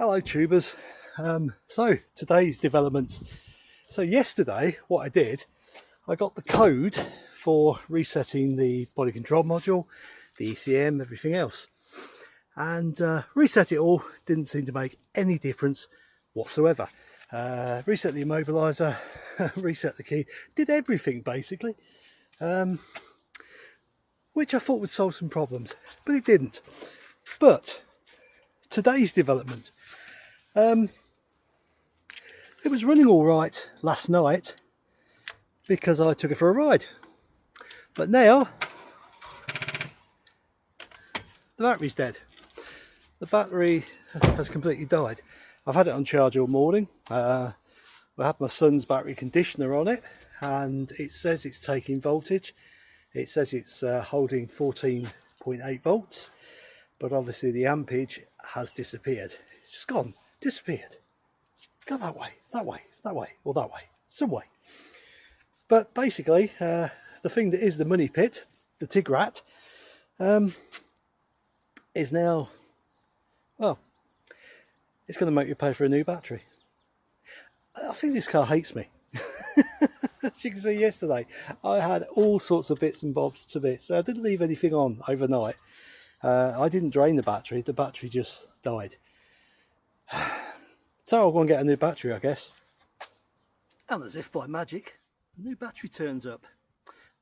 Hello tubers. Um, so today's developments. So yesterday what I did, I got the code for resetting the body control module, the ECM, everything else. And uh, reset it all didn't seem to make any difference whatsoever. Uh, reset the immobilizer, reset the key, did everything basically. Um, which I thought would solve some problems, but it didn't. But today's development, um, it was running all right last night because I took it for a ride. But now the battery's dead. The battery has completely died. I've had it on charge all morning. Uh, I had my son's battery conditioner on it and it says it's taking voltage it says it's uh, holding 14.8 volts but obviously the ampage has disappeared. It's just gone. Disappeared. Go that way that way that way or that way some way. But basically uh, the thing that is the money pit the Tigra um, is now well it's going to make you pay for a new battery. I think this car hates me. As you can see yesterday. I had all sorts of bits and bobs to bits I didn't leave anything on overnight uh, I didn't drain the battery the battery just died. So I'll go and get a new battery I guess. And as if by magic a new battery turns up.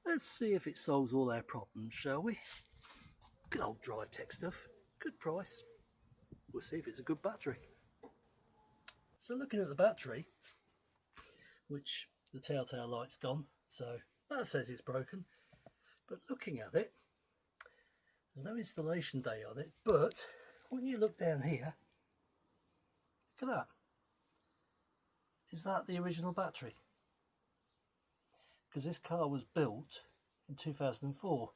Let's see if it solves all our problems shall we? Good old drive tech stuff. Good price. We'll see if it's a good battery. So looking at the battery which the telltale light's gone so that says it's broken. But looking at it there's no installation day on it but when you look down here look at that. Is that the original battery? Because this car was built in 2004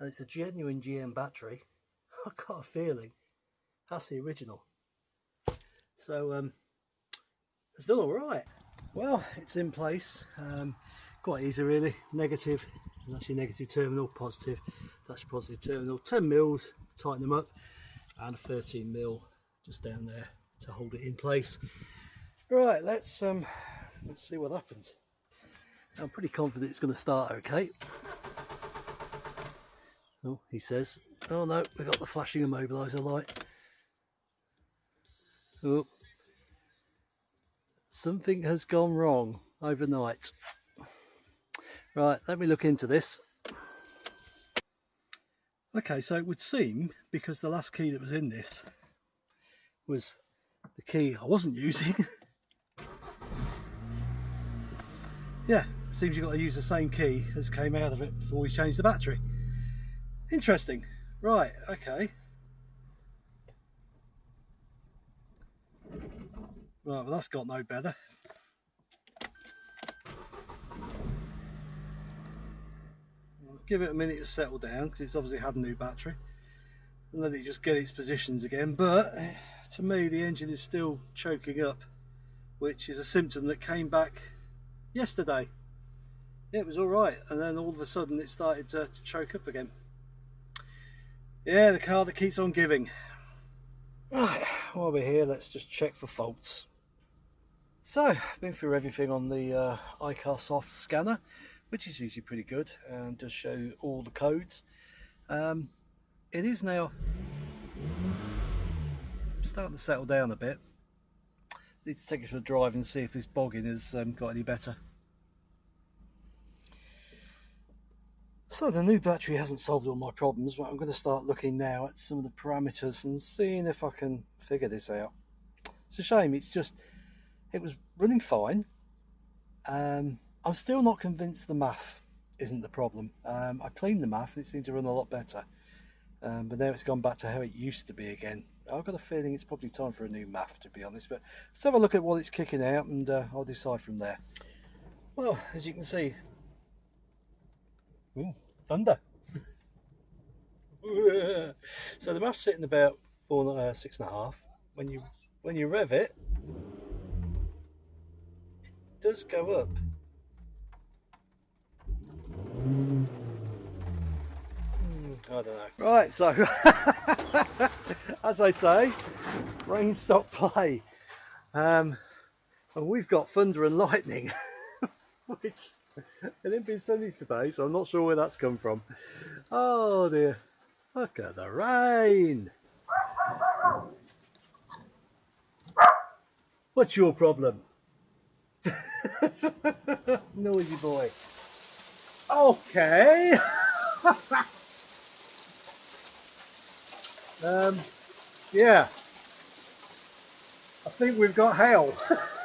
and it's a genuine GM battery. I've got a feeling that's the original. So um it's done all right. Well, it's in place. Um, quite easy really. Negative, that's your negative terminal, positive, that's positive terminal. 10 mils, tighten them up, and a 13 mil just down there to hold it in place. Right, let's um, let's see what happens. I'm pretty confident it's going to start okay. Oh, he says. Oh no, we got the flashing immobiliser light. Oh, something has gone wrong overnight. Right, let me look into this. Okay, so it would seem, because the last key that was in this was the key I wasn't using. yeah, seems you've got to use the same key as came out of it before we changed the battery. Interesting. Right, okay. Right, well that's got no better. Give it a minute to settle down because it's obviously had a new battery and let it just get its positions again. But eh, to me the engine is still choking up which is a symptom that came back yesterday. It was all right and then all of a sudden it started to, to choke up again. Yeah the car that keeps on giving. Right while we're here let's just check for faults. So, I've been through everything on the uh, iCarSoft scanner, which is usually pretty good and does show all the codes. Um, it is now starting to settle down a bit. Need to take it for a drive and see if this bogging has um, got any better. So the new battery hasn't solved all my problems, but I'm going to start looking now at some of the parameters and seeing if I can figure this out. It's a shame, it's just it was running fine. Um, I'm still not convinced the MAF isn't the problem. Um, I cleaned the MAF and it seemed to run a lot better. Um, but now it's gone back to how it used to be again. I've got a feeling it's probably time for a new MAF to be honest. But let's have a look at what it's kicking out and uh, I'll decide from there. Well, as you can see, ooh, thunder. so the MAF's sitting about four, uh, six and a half. When you when you rev it, it, does go up. I don't know. Right, so as I say, rain stop play. Um, and we've got thunder and lightning, which it ain't been sunny today, so I'm not sure where that's come from. Oh dear, look at the rain. What's your problem? Noisy boy. Okay. Um, yeah. I think we've got hail.